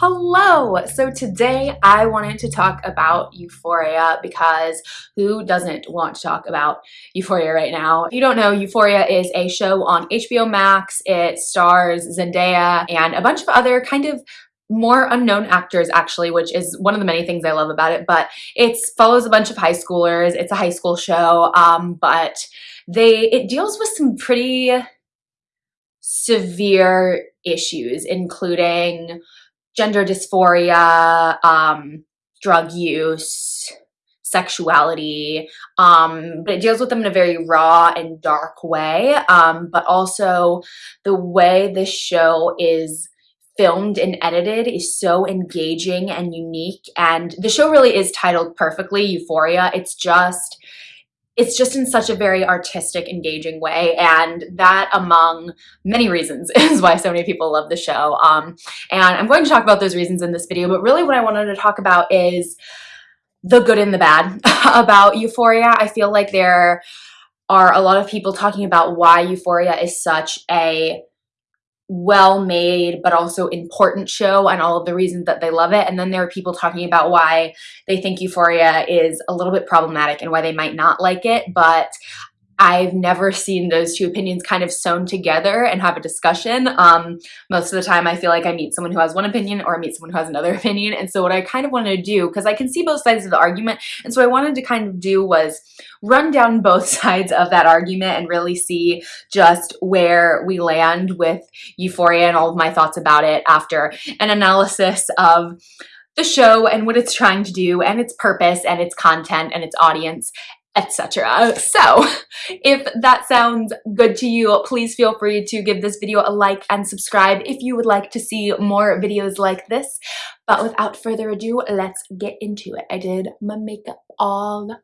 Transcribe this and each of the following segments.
Hello! So today I wanted to talk about Euphoria because who doesn't want to talk about Euphoria right now? If you don't know, Euphoria is a show on HBO Max. It stars Zendaya and a bunch of other kind of more unknown actors actually, which is one of the many things I love about it, but it follows a bunch of high schoolers. It's a high school show, um, but they it deals with some pretty severe issues, including gender dysphoria, um, drug use, sexuality, um, but it deals with them in a very raw and dark way. Um, but also the way this show is filmed and edited is so engaging and unique. And the show really is titled perfectly Euphoria. It's just it's just in such a very artistic, engaging way. And that, among many reasons, is why so many people love the show. Um, and I'm going to talk about those reasons in this video, but really what I wanted to talk about is the good and the bad about Euphoria. I feel like there are a lot of people talking about why Euphoria is such a well made but also important show and all of the reasons that they love it. And then there are people talking about why they think euphoria is a little bit problematic and why they might not like it but I've never seen those two opinions kind of sewn together and have a discussion. Um, most of the time I feel like I meet someone who has one opinion or I meet someone who has another opinion. And so what I kind of wanted to do, because I can see both sides of the argument, and so I wanted to kind of do was run down both sides of that argument and really see just where we land with Euphoria and all of my thoughts about it after an analysis of the show and what it's trying to do and its purpose and its content and its audience etc. So if that sounds good to you, please feel free to give this video a like and subscribe if you would like to see more videos like this. But without further ado, let's get into it. I did my makeup all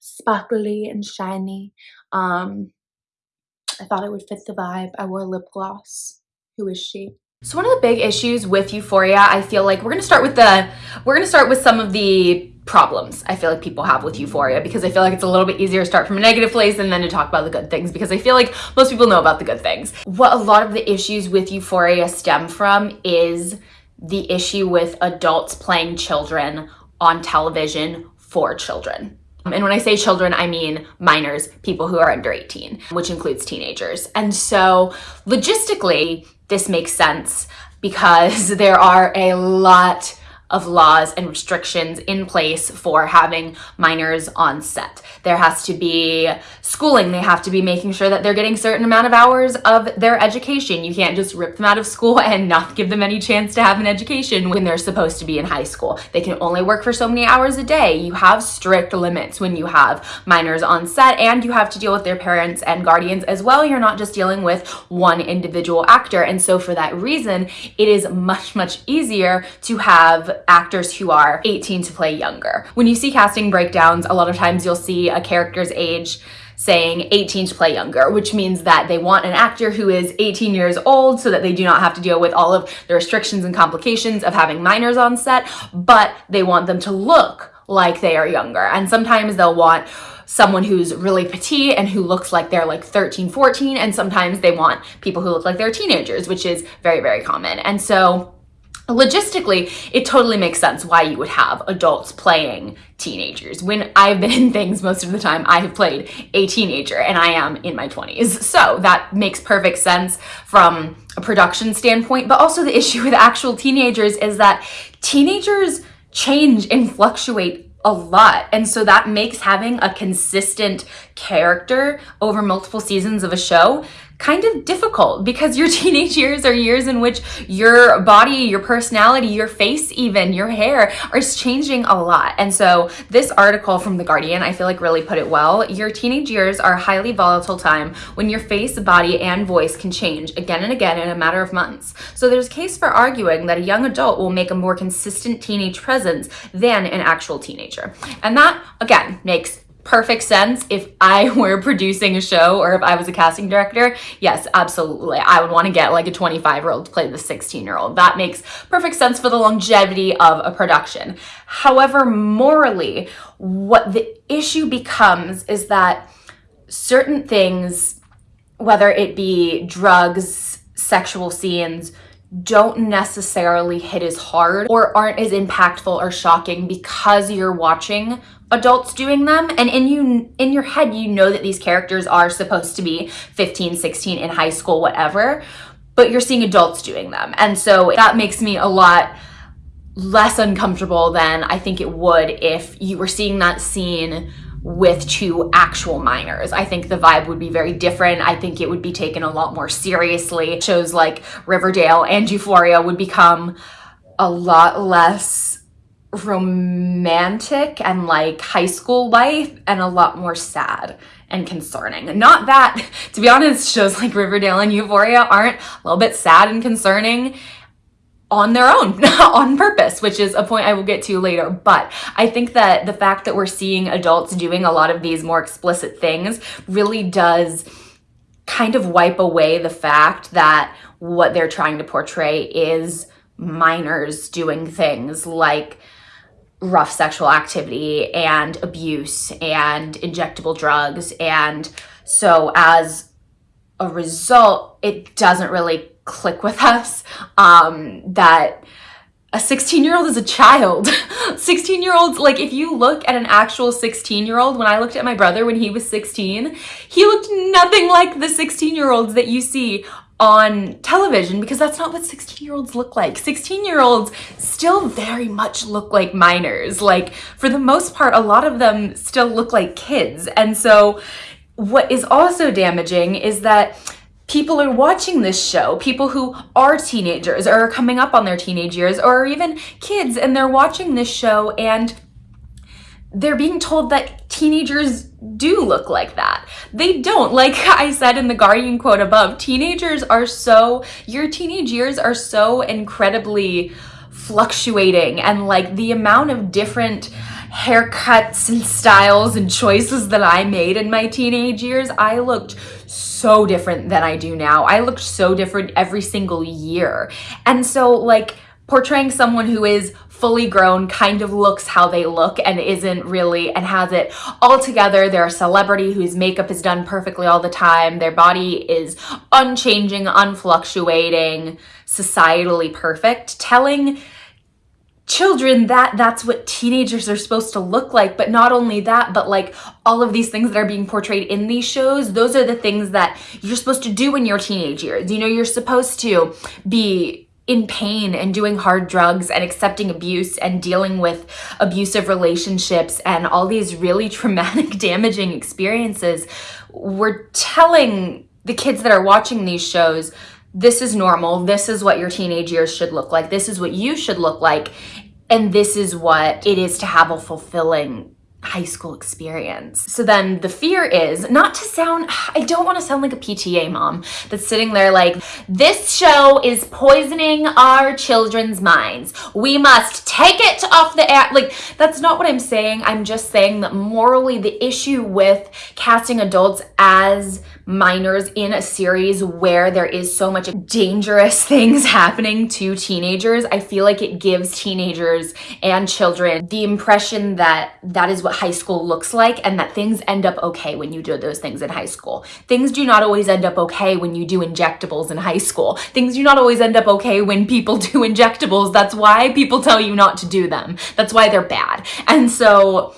sparkly and shiny. Um, I thought it would fit the vibe. I wore lip gloss. Who is she? So one of the big issues with Euphoria, I feel like we're gonna start with the, we're gonna start with some of the problems I feel like people have with Euphoria because I feel like it's a little bit easier to start from a negative place and then to talk about the good things because I feel like most people know about the good things. What a lot of the issues with Euphoria stem from is the issue with adults playing children on television for children. And when I say children, I mean minors, people who are under 18, which includes teenagers. And so logistically, this makes sense because there are a lot of laws and restrictions in place for having minors on set. There has to be schooling. They have to be making sure that they're getting certain amount of hours of their education. You can't just rip them out of school and not give them any chance to have an education when they're supposed to be in high school. They can only work for so many hours a day. You have strict limits when you have minors on set and you have to deal with their parents and guardians as well. You're not just dealing with one individual actor. And so for that reason, it is much, much easier to have actors who are 18 to play younger. When you see casting breakdowns, a lot of times you'll see a character's age saying 18 to play younger, which means that they want an actor who is 18 years old so that they do not have to deal with all of the restrictions and complications of having minors on set, but they want them to look like they are younger. And sometimes they'll want someone who's really petite and who looks like they're like 13, 14, and sometimes they want people who look like they're teenagers, which is very, very common. And so logistically, it totally makes sense why you would have adults playing teenagers. When I've been in things most of the time, I have played a teenager and I am in my 20s. So that makes perfect sense from a production standpoint. But also the issue with actual teenagers is that teenagers change and fluctuate a lot. And so that makes having a consistent character over multiple seasons of a show kind of difficult because your teenage years are years in which your body, your personality, your face even, your hair is changing a lot. And so this article from The Guardian, I feel like really put it well. Your teenage years are a highly volatile time when your face, body, and voice can change again and again in a matter of months. So there's case for arguing that a young adult will make a more consistent teenage presence than an actual teenager. And that, again, makes perfect sense if I were producing a show or if I was a casting director. Yes, absolutely. I would want to get like a 25 year old to play the 16 year old. That makes perfect sense for the longevity of a production. However, morally, what the issue becomes is that certain things, whether it be drugs, sexual scenes, don't necessarily hit as hard or aren't as impactful or shocking because you're watching adults doing them. And in you in your head you know that these characters are supposed to be 15 16 in high school whatever but you're seeing adults doing them. And so that makes me a lot less uncomfortable than I think it would if you were seeing that scene with two actual minors. I think the vibe would be very different. I think it would be taken a lot more seriously. Shows like Riverdale and Euphoria would become a lot less romantic and like high school life and a lot more sad and concerning. Not that, to be honest, shows like Riverdale and Euphoria aren't a little bit sad and concerning on their own on purpose which is a point I will get to later. But I think that the fact that we're seeing adults doing a lot of these more explicit things really does kind of wipe away the fact that what they're trying to portray is minors doing things like rough sexual activity and abuse and injectable drugs. And so as a result it doesn't really click with us um, that a 16 year old is a child. 16 year olds like if you look at an actual 16 year old when i looked at my brother when he was 16 he looked nothing like the 16 year olds that you see on television because that's not what 16 year olds look like. 16 year olds still very much look like minors. Like for the most part a lot of them still look like kids. And so what is also damaging is that people are watching this show, people who are teenagers or are coming up on their teenage years or even kids and they're watching this show and they're being told that teenagers do look like that. They don't. Like I said in the Guardian quote above, teenagers are so, your teenage years are so incredibly fluctuating and like the amount of different haircuts and styles and choices that I made in my teenage years, I looked so different than I do now. I looked so different every single year. And so like portraying someone who is fully grown kind of looks how they look and isn't really and has it all together. They're a celebrity whose makeup is done perfectly all the time. Their body is unchanging, unfluctuating, societally perfect. Telling children that that's what teenagers are supposed to look like but not only that but like all of these things that are being portrayed in these shows those are the things that you're supposed to do in your teenage years you know you're supposed to be in pain and doing hard drugs and accepting abuse and dealing with abusive relationships and all these really traumatic damaging experiences we're telling the kids that are watching these shows this is normal. This is what your teenage years should look like. This is what you should look like. And this is what it is to have a fulfilling high school experience. So then the fear is not to sound, I don't want to sound like a PTA mom that's sitting there like, this show is poisoning our children's minds. We must take it off the air. Like, that's not what I'm saying. I'm just saying that morally the issue with casting adults as minors in a series where there is so much dangerous things happening to teenagers, I feel like it gives teenagers and children the impression that that is what high school looks like and that things end up okay when you do those things in high school. Things do not always end up okay when you do injectables in high school. Things do not always end up okay when people do injectables. That's why people tell you not to do them. That's why they're bad. And so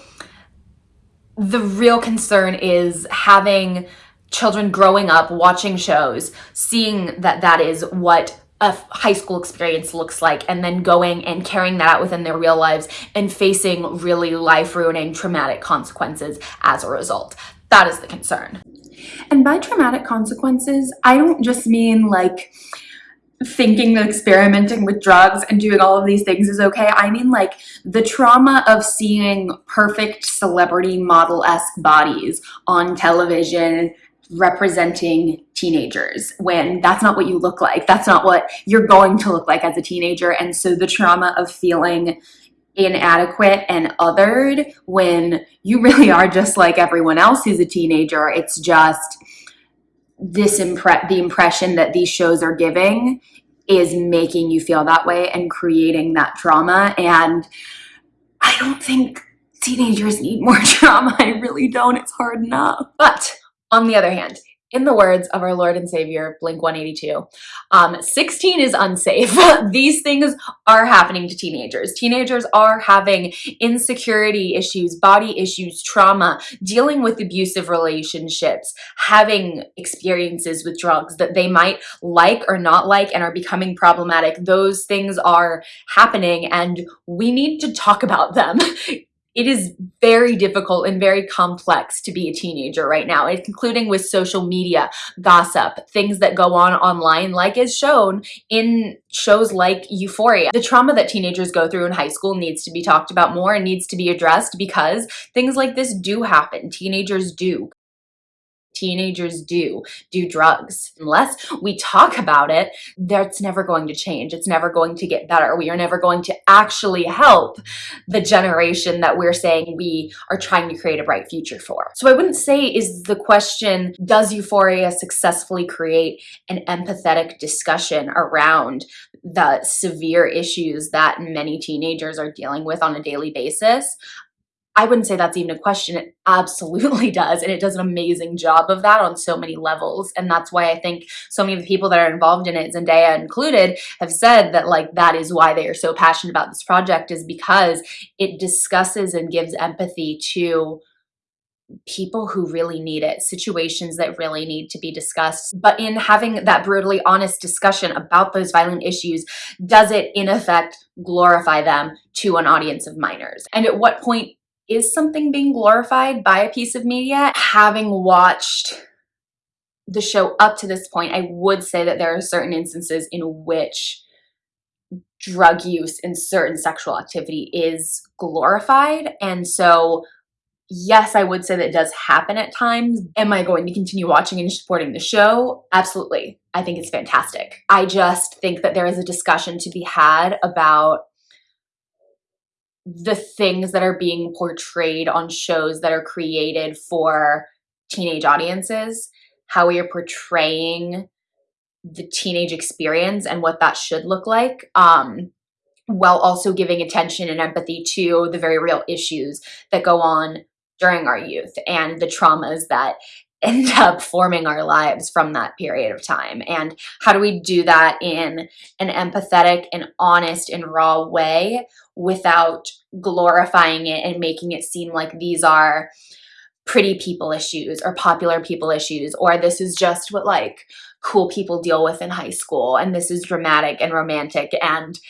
the real concern is having children growing up watching shows, seeing that that is what a high school experience looks like and then going and carrying that out within their real lives and facing really life-ruining traumatic consequences as a result. That is the concern. And by traumatic consequences, I don't just mean like thinking that experimenting with drugs and doing all of these things is okay. I mean like the trauma of seeing perfect celebrity model-esque bodies on television representing teenagers when that's not what you look like. That's not what you're going to look like as a teenager. And so the trauma of feeling inadequate and othered when you really are just like everyone else who's a teenager. It's just this impre the impression that these shows are giving is making you feel that way and creating that trauma. And I don't think teenagers need more trauma. I really don't. It's hard enough. But on the other hand, in the words of our Lord and Savior, Blink 182, um, 16 is unsafe. These things are happening to teenagers. Teenagers are having insecurity issues, body issues, trauma, dealing with abusive relationships, having experiences with drugs that they might like or not like and are becoming problematic. Those things are happening and we need to talk about them. it is very difficult and very complex to be a teenager right now, including with social media, gossip, things that go on online, like is shown in shows like Euphoria. The trauma that teenagers go through in high school needs to be talked about more and needs to be addressed because things like this do happen. Teenagers do teenagers do, do drugs. Unless we talk about it, that's never going to change. It's never going to get better. We are never going to actually help the generation that we're saying we are trying to create a bright future for. So I wouldn't say is the question, does Euphoria successfully create an empathetic discussion around the severe issues that many teenagers are dealing with on a daily basis? I wouldn't say that's even a question. It absolutely does. And it does an amazing job of that on so many levels. And that's why I think so many of the people that are involved in it, Zendaya included, have said that like that is why they are so passionate about this project is because it discusses and gives empathy to people who really need it, situations that really need to be discussed. But in having that brutally honest discussion about those violent issues, does it in effect glorify them to an audience of minors? And at what point is something being glorified by a piece of media? Having watched the show up to this point, I would say that there are certain instances in which drug use and certain sexual activity is glorified. And so, yes, I would say that does happen at times. Am I going to continue watching and supporting the show? Absolutely. I think it's fantastic. I just think that there is a discussion to be had about the things that are being portrayed on shows that are created for teenage audiences, how we are portraying the teenage experience and what that should look like, um, while also giving attention and empathy to the very real issues that go on during our youth and the traumas that end up forming our lives from that period of time. And how do we do that in an empathetic and honest and raw way without glorifying it and making it seem like these are pretty people issues or popular people issues or this is just what like cool people deal with in high school and this is dramatic and romantic and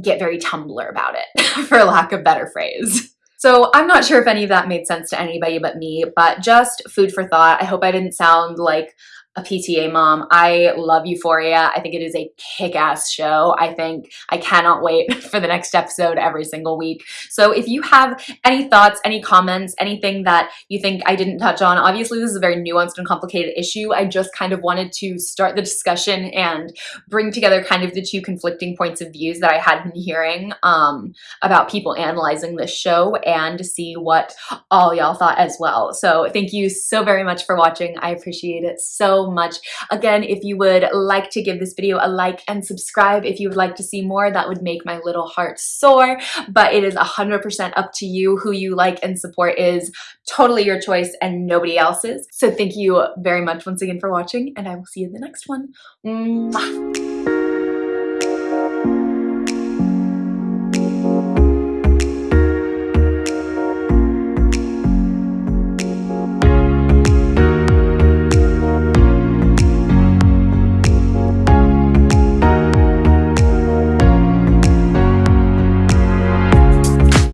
get very Tumblr about it for lack of better phrase. So I'm not sure if any of that made sense to anybody but me, but just food for thought. I hope I didn't sound like a PTA mom. I love Euphoria. I think it is a kick-ass show. I think I cannot wait for the next episode every single week. So if you have any thoughts, any comments, anything that you think I didn't touch on, obviously this is a very nuanced and complicated issue. I just kind of wanted to start the discussion and bring together kind of the two conflicting points of views that I had been hearing um, about people analyzing this show and to see what all y'all thought as well. So thank you so very much for watching. I appreciate it much. Again, if you would like to give this video a like and subscribe if you would like to see more, that would make my little heart soar, but it is 100% up to you. Who you like and support is totally your choice and nobody else's. So thank you very much once again for watching and I will see you in the next one. Mwah.